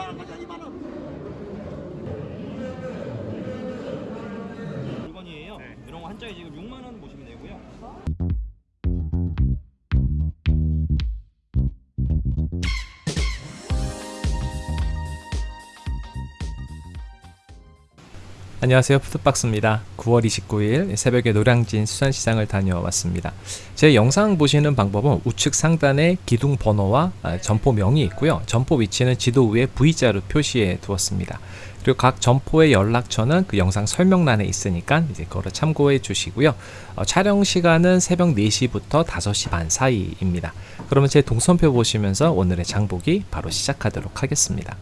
2만원 가자 2만원 물건이에요. 네. 이런 거 한 장에 지금 6만 원 보시면 되고요. 안녕하세요 푸드박스입니다 9월 29일 새벽에 노량진 수산시장을 다녀왔습니다. 제 영상 보시는 방법은 우측 상단에 기둥 번호와 아, 점포명이 있고요. 점포 위치는 지도 위에 V자로 표시해 두었습니다. 그리고 각 점포의 연락처는 그 영상 설명란에 있으니까 이제 그거를 참고해 주시고요. 어, 촬영 시간은 새벽 4시부터 5시 반 사이입니다. 그러면 제 동선표 보시면서 오늘의 장보기 바로 시작하도록 하겠습니다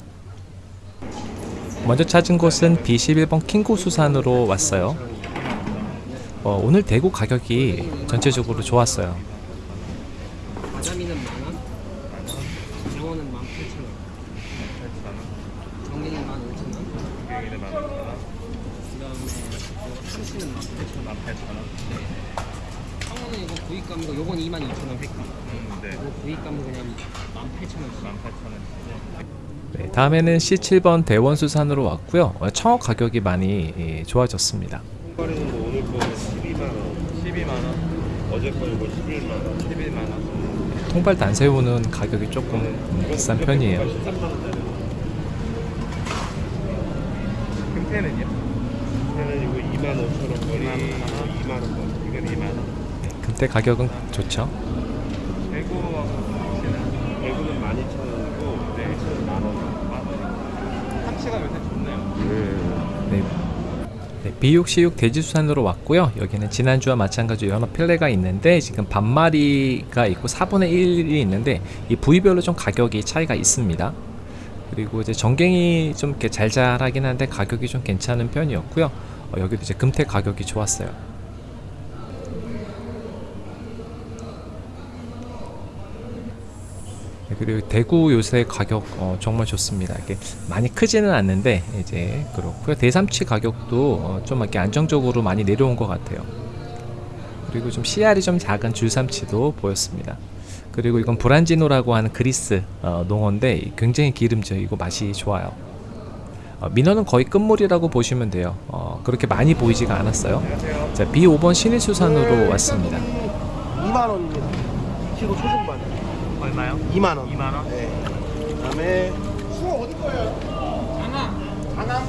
먼저 찾은 곳은 B11번 킹고 수산으로 왔어요. 어, 오늘 대구 가격이 전체적으로 좋았어요. 가자미는 만원, 장어는 만 팔천 원, 전갱이 만 오천 원, 여기는 만 오천 원, 그다음에 이거 참치는 만 팔천 원. 만 팔천 원. 상어는 이거 구이감이고 요건 이만 이천 원 획값. 음, 네. 이거 구이감은 그냥 만 팔천 원씩. 만 팔천 원. 네, 다음에는 C7번 대원수산으로 왔고요. 어, 청어 가격이 많이 예, 좋아졌습니다. 뭐 오늘 거 12만 원, 12만 원. 어제 거 이거 11만 원, 11만 원. 통발 단새우는 가격이 조금 비싼 편이에요. 13만 원짜리. 금태는요? 금태는 이거 2만 5천 원 거리, 2만 원 거리. 이건 2만 원. 금태 가격은 좋죠. 대구 대구는 12,000원 이고 내일은 만 원. 만 원. 참치가 요새 좋네요. 네. 네, 비육시육 돼지수산으로 왔고요. 여기는 지난주와 마찬가지로 연어 필레가 있는데 지금 반마리가 있고 4분의 1이 있는데 이 부위별로 좀 가격이 차이가 있습니다. 그리고 이제 전갱이 좀 이렇게 잘잘하긴 한데 가격이 좀 괜찮은 편이었고요. 어, 여기도 이제 금태 가격이 좋았어요. 그리고 대구 요새 가격 어, 정말 좋습니다. 이게 많이 크지는 않는데 이제 그렇고요. 대삼치 가격도 어, 좀 이렇게 안정적으로 많이 내려온 것 같아요. 그리고 좀 씨알이 좀 작은 줄삼치도 보였습니다. 그리고 이건 브란지노라고 하는 그리스 어, 농어인데 굉장히 기름져이고 맛이 좋아요. 어, 민어는 거의 끝물이라고 보시면 돼요. 어, 그렇게 많이 보이지가 않았어요. 자, B5번 신일수산으로 왔습니다. 2만 원입니다 2kg 초중반 얼마요? 2만 원 2만 원? 네. 그 다음에 숭어 어디 거예요? 장항 장항?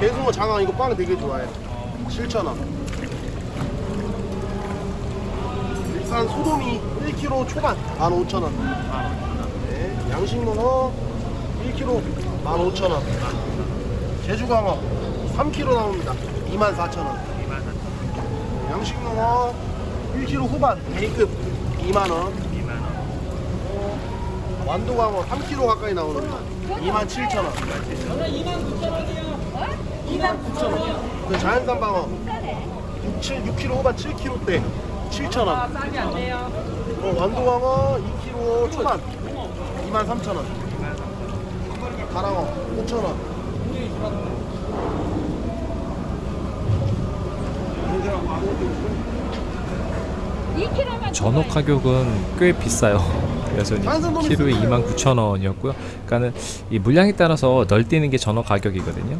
대숭어 장항 이거 빵 되게 좋아해요 7천 원 일산 소돔이 1kg 초반 15,000원 네. 양식문어 1kg 15,000원 제주광어 3kg 나옵니다 24,000원 양식문어 1kg 후반 A급 2만원 2만 원. 완도광어 3kg 가까이 나오는 거 27,000원. 29,000원 그 자연산 방어. 6, 7, 6kg 후반 7kg대 7,000원. 어, 완도광어 2kg 초반. 23,000원. 가랑어 5,000원 전어 가격은 꽤 비싸요. 여전히 키로에 29,000원이었고요. 그러니까는 이 물량에 따라서 널뛰는 게 전어 가격이거든요.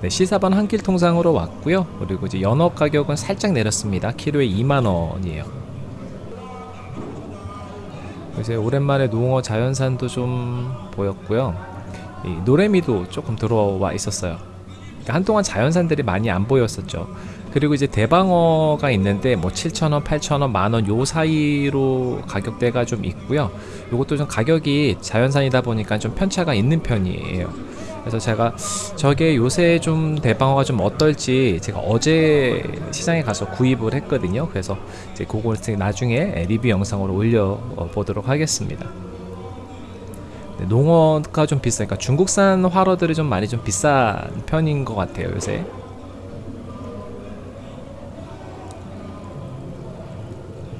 네, C4번 한길 통상으로 왔고요. 그리고 이제 연어 가격은 살짝 내렸습니다. 키로에 2만 원이에요. 이제 오랜만에 농어 자연산도 좀 보였고요. 이 노래미도 조금 들어와 있었어요. 그러니까 한동안 자연산들이 많이 안 보였었죠. 그리고 이제 대방어가 있는데 뭐 7,000원, 8,000원, 만원 요 사이로 가격대가 좀 있고요. 요것도 좀 가격이 자연산이다 보니까 좀 편차가 있는 편이에요. 그래서 제가 저게 요새 좀 대방어가 좀 어떨지 제가 어제 시장에 가서 구입을 했거든요. 그래서 이제 그걸 나중에 리뷰 영상으로 올려 보도록 하겠습니다. 네, 농어가 좀 비싸니까 중국산 활어들이 좀 많이 좀 비싼 편인 것 같아요 요새.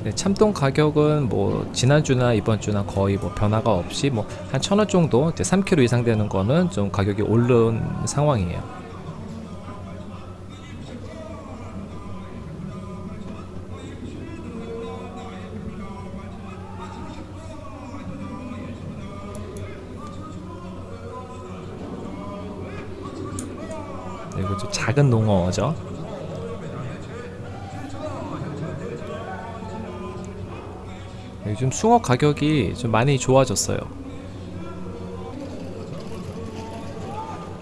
네, 참돔 가격은 뭐 지난주나 이번주나 거의 뭐 변화가 없이 뭐 한 천 원 정도 이제 3kg 이상 되는 거는 좀 가격이 오른 상황이에요. 네, 작은 농어죠. 요즘 숭어 가격이 좀 많이 좋아졌어요.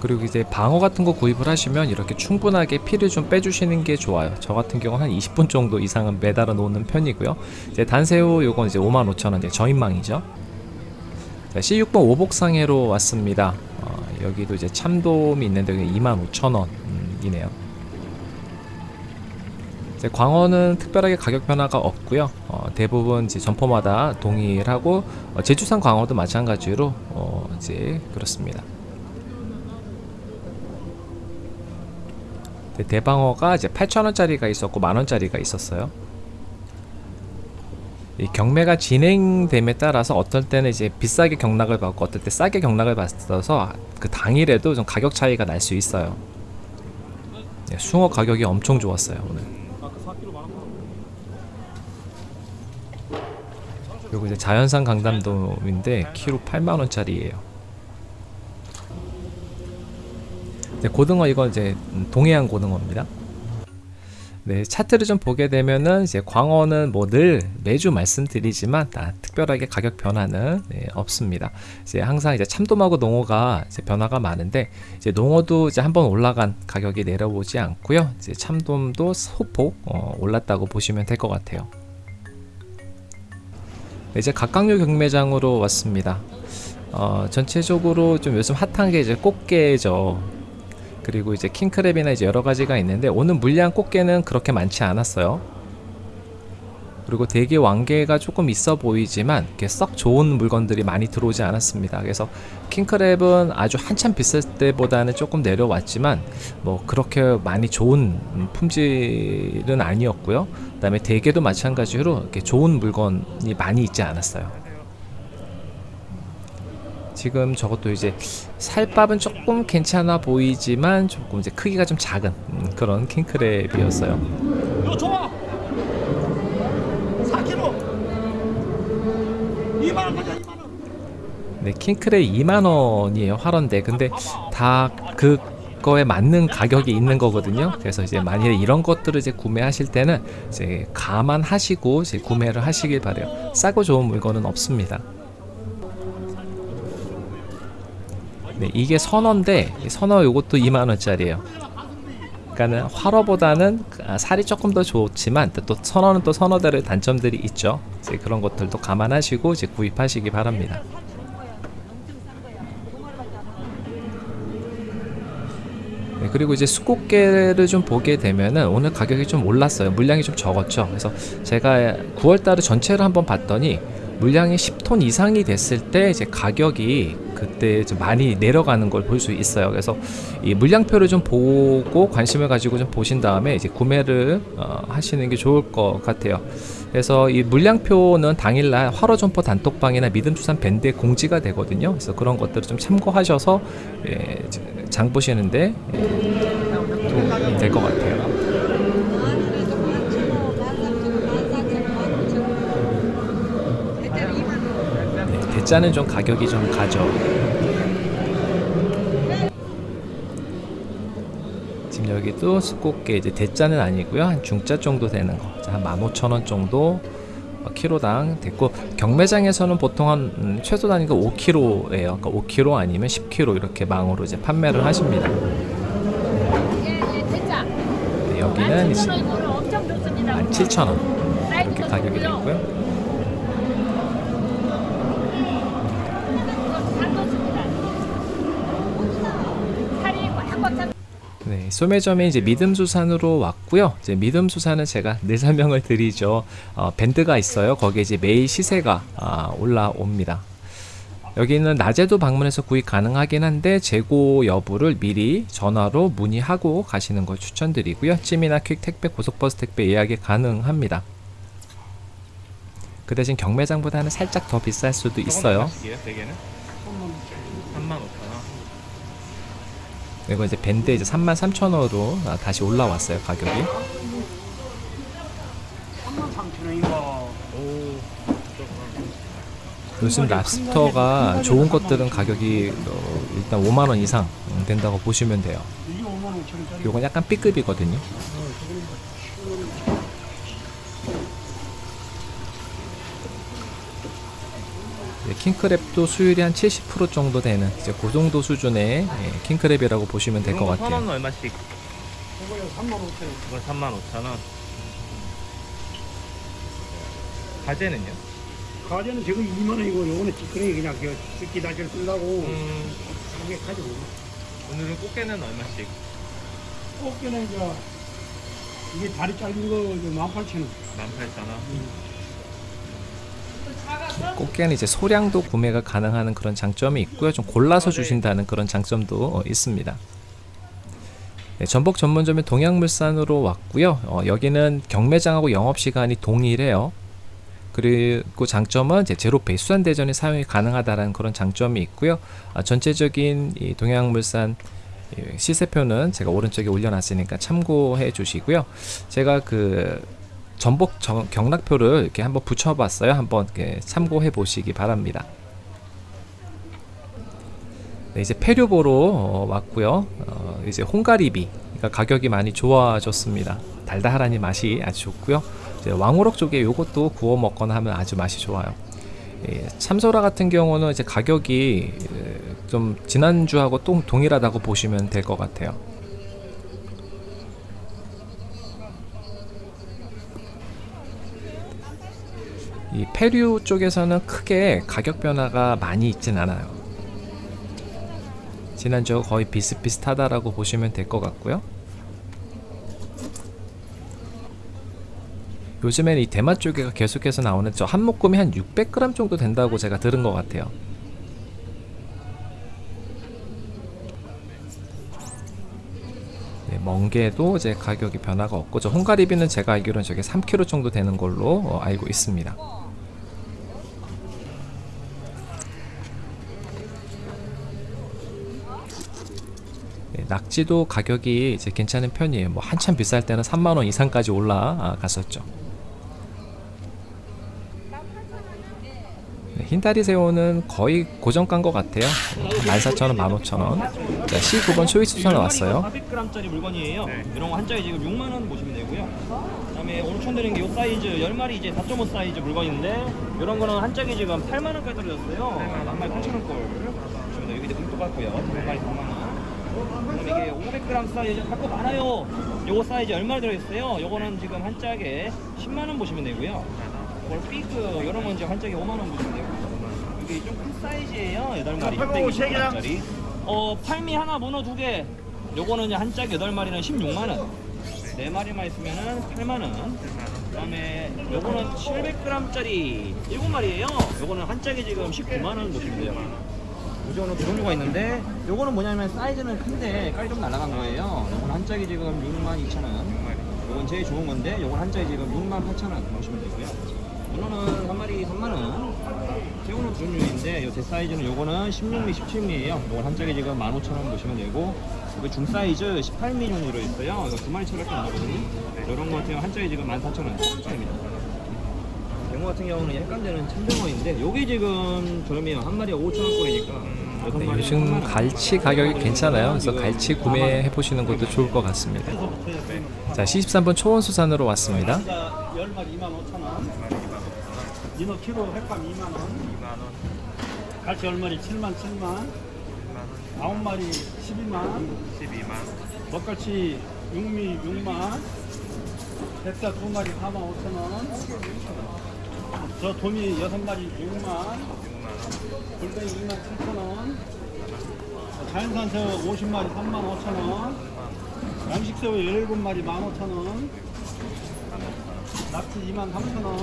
그리고 이제 방어 같은 거 구입을 하시면 이렇게 충분하게 피를 좀 빼주시는 게 좋아요. 저 같은 경우는 한 20분 정도 이상은 매달아 놓는 편이고요. 이제 단새우 요건 이제 55,000원, 저인망이죠. 자, C6번 오복상해로 왔습니다. 어, 여기도 이제 참돔이 있는데 25,000원이네요. 광어는 특별하게 가격 변화가 없고요. 어, 대부분 이제 점포마다 동일하고 어, 제주산 광어도 마찬가지로 어, 이제 그렇습니다. 네, 대방어가 이제 8,000원짜리가 있었고 만원짜리가 있었어요. 이 경매가 진행됨에 따라서 어떨 때는 이제 비싸게 경락을 받고 어떨 때 싸게 경락을 받아서 그 당일에도 좀 가격 차이가 날 수 있어요. 네, 숭어 가격이 엄청 좋았어요 오늘. 그리고 이제 자연산 강담돔인데 키로 8만 원짜리예요. 네, 고등어 이거 이제 음, 동해안 고등어입니다. 네, 차트를 좀 보게 되면은 이제 광어는 뭐 늘 매주 말씀드리지만 다 특별하게 가격 변화는 네, 없습니다. 이제 항상 이제 참돔하고 농어가 이제 변화가 많은데 이제 농어도 이제 한번 올라간 가격이 내려오지 않고요. 이제 참돔도 소폭 어, 올랐다고 보시면 될 것 같아요. 네, 이제 각각류 경매장으로 왔습니다. 어, 전체적으로 좀 요즘 핫한 게 이제 꽃게죠. 그리고 이제 킹크랩이나 이제 여러 가지가 있는데 오늘 물량 꽃게는 그렇게 많지 않았어요. 그리고 대게 왕게가 조금 있어 보이지만 이렇게 썩 좋은 물건들이 많이 들어오지 않았습니다. 그래서 킹크랩은 아주 한참 비쌀 때보다는 조금 내려왔지만 뭐 그렇게 많이 좋은 품질은 아니었고요. 그 다음에 대게도 마찬가지로 이렇게 좋은 물건이 많이 있지 않았어요. 지금 저것도 이제 살밥은 조금 괜찮아 보이지만 조금 이제 크기가 좀 작은 음, 그런 킹크랩이었어요. 이거 좋아. 4kg. 2만 원 가자 2만 원. 네, 킹크랩 2만 원이에요 활원데 근데 다 그거에 맞는 가격이 있는 거거든요. 그래서 이제 만일에 이런 것들을 이제 구매하실 때는 이제 감안하시고 이제 구매를 하시길 바래요. 싸고 좋은 물건은 없습니다. 네, 이게 선어인데 이 선어 요것도 2만 원짜리예요. 그러니까는 활어보다는 아, 살이 조금 더 좋지만 또 선어는 또 선어대로 단점들이 있죠. 그런 것들도 감안하시고 이제 구입하시기 바랍니다. 그리고 이제 수꽃게를 좀 보게 되면은 오늘 가격이 좀 올랐어요. 물량이 좀 적었죠. 그래서 제가 9월달에 전체를 한번 봤더니 물량이 10톤 이상이 됐을 때 이제 가격이 그때 좀 많이 내려가는 걸 볼 수 있어요. 그래서 이 물량표를 좀 보고 관심을 가지고 좀 보신 다음에 이제 구매를 어, 하시는 게 좋을 것 같아요. 그래서 이 물량표는 당일날 화로점포 단톡방이나 믿음수산 밴드에 공지가 되거든요. 그래서 그런 것들을 좀 참고하셔서 예, 장 보시는데 될 것 같아요. 네, 대짜는 좀 가격이 좀 가죠. 지금 여기도 수꽃게 이제 대짜는 아니고요. 한 중짜 정도 되는 거. 자, 한 15,000원 정도 어, 키로당 됐고 경매장에서는 보통 한 음, 최소 단위가 5kg예요. 그러니까 5kg 아니면 10kg 이렇게 망으로 이제 판매를 하십니다. 네, 여기는 이제 17,000원 이렇게 가격이 되고요. 네, 소매점에 이제 믿음수산으로 왔고요. 이제 믿음수산은 제가 늘 설명을 드리죠. 어, 밴드가 있어요. 거기에 이제 매일 시세가 아, 올라옵니다. 여기는 낮에도 방문해서 구입 가능하긴 한데 재고 여부를 미리 전화로 문의하고 가시는 걸 추천드리고요. 찜이나 퀵 택배, 고속버스 택배 예약이 가능합니다. 그 대신 경매장보다는 살짝 더 비쌀 수도 있어요. 대게는 3만 5천 원. 그리고 이제 밴드 이제 33,000원으로 아, 다시 올라왔어요 가격이. 요즘 랍스터가 좋은 것들은 가격이 어, 일단 5만 원 이상 된다고 보시면 돼요. 이게 5만 5천 5천원짜리. 요건 약간 B급이거든요. 네, 킹크랩도 수율이 한 70% 정도 되는 이제 그 정도 수준의 예, 킹크랩이라고 보시면 될것천 같아요. 원은 얼마씩? 이거요 3만 5천 원. 이건 3만 5천 원. 가재는요? 가재는 지금 2만 원이고 요거는 찌끄레기 그냥 그 다시를 쓴다고 음, 가지고 오늘은 꽃게는 얼마씩? 꽃게는 이제 이게 다리 짧은 거 18,000원 18,000원. 꽃게는 이제 소량도 구매가 가능한 그런 장점이 있고요. 좀 골라서 주신다는 그런 장점도 어, 있습니다. 네, 전복 전문점인 동양물산으로 왔고요. 어, 여기는 경매장하고 영업 시간이 동일해요. 그리고 장점은 이제 제로페이 수산 대전이 사용이 가능하다는 그런 장점이 있고요. 아, 전체적인 이 동양물산 이 시세표는 제가 오른쪽에 올려놨으니까 참고해 주시고요. 제가 그 전복 정- 경락표를 이렇게 한번 붙여봤어요. 한번 참고해 보시기 바랍니다. 네, 이제 폐류 보러 어, 왔고요. 어, 이제 홍가리비 그러니까 가격이 많이 좋아졌습니다. 달달하니 맛이 아주 좋고요. 왕우럭 쪽에 요것도 구워 먹거나 하면 아주 맛이 좋아요. 예, 참소라 같은 경우는 이제 가격이 에, 좀 지난주하고 또 동일하다고 보시면 될 것 같아요. 이 페류 쪽에서는 크게 가격 변화가 많이 있진 않아요. 지난주와 거의 비슷비슷하다라고 보시면 될 것 같고요. 요즘엔 이 대만 쪽에가 계속해서 나오는 저 한 묶음이 한 600g 정도 된다고 제가 들은 것 같아요. 네, 멍게도 이제 가격이 변화가 없고 저 홍가리비는 제가 알기로는 저게 3kg 정도 되는 걸로 어, 알고 있습니다. 낙지도 가격이 이제 괜찮은 편이에요. 뭐 한참 비쌀 때는 3만 원 이상까지 올라갔었죠. 네, 흰다리 새우는 거의 고정가인 것 같아요. 14,000원, 15,000원. 자, 19번 초이스천 왔어요. 400g짜리 물건이에요. 네. 이런 거한 짝에 지금 6만 원 보시면 되고요. 그 다음에 오늘 총 드린 게 이 사이즈 10마리 이제 4.5 사이즈 물건인데 이런 거는 한 짝에 지금 8만 원까지 떨어졌어요. 한 마리 8천 원 걸. 보시면 돼요. 여기 도 똑같고요. 한 마리 4만 원. 그다음에 이게 500g 사이즈 갖고 많아요. 요거 사이즈 얼마 들어있어요? 요거는 지금 한 짝에 10만 원 보시면 되고요. 이걸 피그 이런 건 지금 한 짝에 5만 원 보시면 되고. 이게 좀 큰 사이즈예요. 8마리. 620g짜리. 어, 팔미 하나, 문어 두 개. 요거는 한 짝에 8마리는 16만 원. 네 마리만 있으면은 8만 원. 그 다음에 요거는 700g짜리 7마리예요. 요거는 한 짝에 지금 19만 원 보시면 돼요. 요거는 두 종류가 있는데 요거는 뭐냐면 사이즈는 큰데 깔이 좀 날아간 거예요. 요건 한 짝에 지금 6만 2천 원. 요건 제일 좋은 건데 요건 한 짝에 지금 6만 8천 원 보시면 되고요. 문어는 한 마리 3만 원. 새우는 두 종류인데 요 대사이즈는 요거는 16mm, 17mm예요. 요건 한 짝에 지금 15,000원 보시면 되고 이거 중사이즈 18mm 정도 들어있어요. 이거 두 마리처럼 나거든요. 이런 거 같은 경우 한 짝에 지금 14,000원. 뱅어 같은 경우는 약간 되는 참병어인데 요게 지금 저렴해요. 한 마리에 5,000원꼴이니까 네, 요즘 갈치 가격이 괜찮아요. 그래서 갈치 구매해 보시는 것도 좋을 것 같습니다. 자, 73번 초원수산으로 왔습니다. 10마리 2만 5천 원 민어 키로 횟감 2만 원 2만 원, 갈치 10마리 7만 7만 9마리 12만 12만, 먹갈치 6미 6만 백사 2마리 4만 5천 원 저 도미 6마리 6만 6만 원, 골뱅이 2만 7천 원 자연산 새우 50마리 3만 5천 원 양식 새우 17마리 1만 5천 원 낙지 2만 3천 원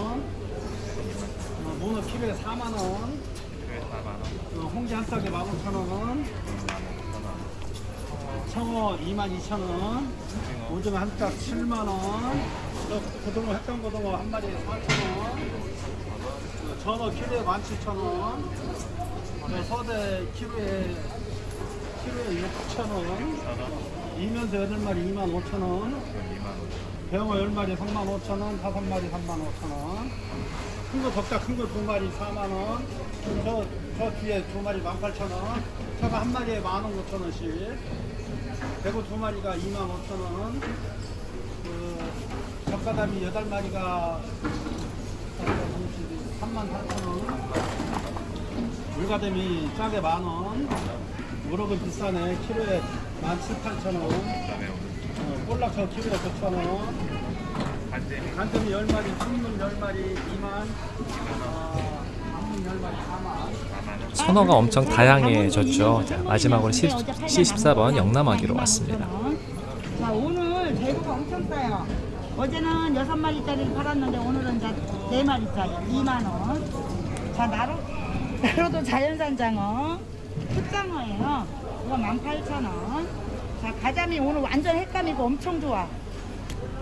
어, 문어 키로에 4만 원 그래 4만 원, 어, 홍지 한 싹에 15,000원 청어 22,000원 오징어 한짝 7만원 고등어 햇감 고등어 한 마리에 4,000원 전어 키로에 17,000원 서대 키로에 키로에 6,000원 이면서 8마리 25,000원 그럼 2만 원, 배영어 10마리 35,000원 다섯 마리 35,000원 큰 거 적자 큰거두 마리 4만 원. 저, 저 뒤에 두 마리 18,000원. 저거 한 마리에 15,000원씩. 대구 두 마리가 25,000원. 그 젓가담이 여덟 마리가 38,000원. 물가dem이 짜게 만 원. 우럭은 비싸네. 키로에 17,800원. 어, 볼락저 키로에 9,000원. 간tem이 10마리, 순문 10마리 2만. 어, 단문 10마리 4만. 선어가 엄청 다양해졌죠. 자, 마지막으로 C, C14번 영남하기로 왔습니다. 자 오늘 대구가 엄청 싸요. 어제는 여섯 마리짜리를 팔았는데 오늘은 이제 네 마리짜리 2만 원. 자 나로 나로도 자연산 장어, 흑장어예요. 이거 18,000원. 자 가자미 오늘 완전 횟감이고 엄청 좋아.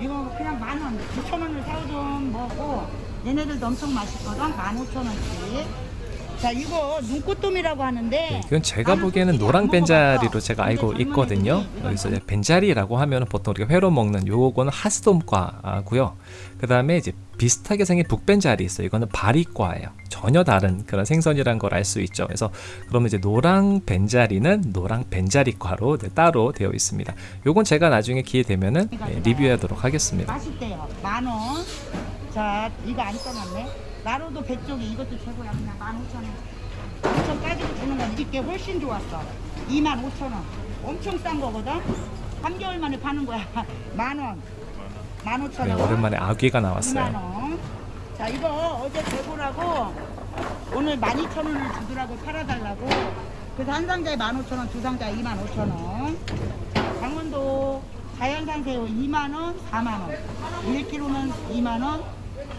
이거 그냥 만 원, 9천 원을 사오든 뭐고 얘네들도 엄청 맛있거든. 15,000원씩. 자 이거 눈꽃돔이라고 하는데 이건 제가 보기에는 노랑. 벤자리로 제가 알고 있거든요. 여기서 이제 벤자리라고 하면 보통 우리가 회로 먹는 요거는 하스돔과고요. 그 다음에 이제 비슷하게 생긴 북벤자리 있어요. 이거는 바리과예요. 전혀 다른 그런 생선이란 걸 알 수 있죠. 그래서 그러면 이제 노랑 벤자리는 노랑 벤자리과로 이제 따로 되어 있습니다. 요건 제가 나중에 기회 되면은 예, 리뷰하도록 하겠습니다. 맛있대요. 만 원. 자, 이거 안 써놨네. 나로도 배 쪽이 이것도 최고야. 그냥 만 오천 원. 엄청 빠지고 주는 건 이게 훨씬 좋았어. 2만 오천 원. 엄청 싼 거거든. 3개월 만에 파는 거야. 만 원. 만 오천 네, 원. 오랜만에 아귀가 2만 나왔어요. 원. 자, 이거 어제 대구라고 오늘 12,000원을 주더라고 팔아달라고. 그래서 한 상자에 15,000원, 두 상자에 25,000원. 자, 강원도 자연산 새우 2만원, 4만원. 1kg는 2만원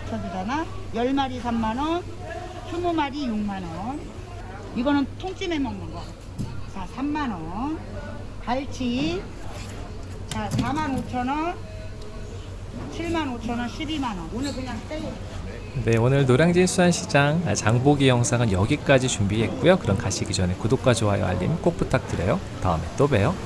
쳐주잖아. 10마리 3만원, 20마리 6만원. 이거는 통찜해 먹는 거. 자, 3만원. 갈치. 자, 45,000원. 7만 5천 원, 12만 원. 오늘 그냥 새우. 네, 오늘 노량진 수산시장 장보기 영상은 여기까지 준비했고요. 그럼 가시기 전에 구독과 좋아요, 알림 꼭 부탁드려요. 다음에 또 봬요.